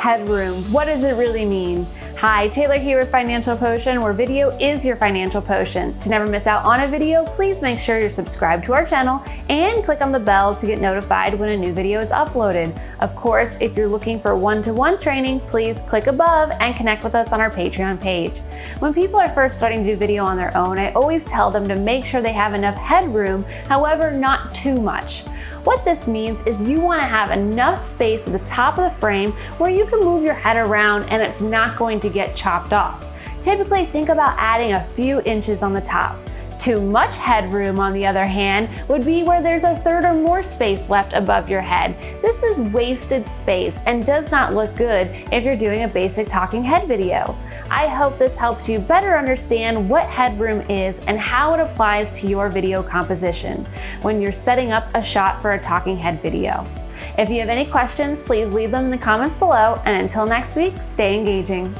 headroom. What does it really mean? Hi, Taylor here with Financial Potion, where video is your financial potion. To never miss out on a video, please make sure you're subscribed to our channel and click on the bell to get notified when a new video is uploaded. Of course, if you're looking for one-to-one -one training, please click above and connect with us on our Patreon page. When people are first starting to do video on their own, I always tell them to make sure they have enough headroom, however, not too much. What this means is you wanna have enough space at the top of the frame where you can move your head around and it's not going to get chopped off. Typically think about adding a few inches on the top. Too much headroom, on the other hand, would be where there's a third or more space left above your head. This is wasted space and does not look good if you're doing a basic talking head video. I hope this helps you better understand what headroom is and how it applies to your video composition when you're setting up a shot for a talking head video. If you have any questions, please leave them in the comments below, and until next week, stay engaging.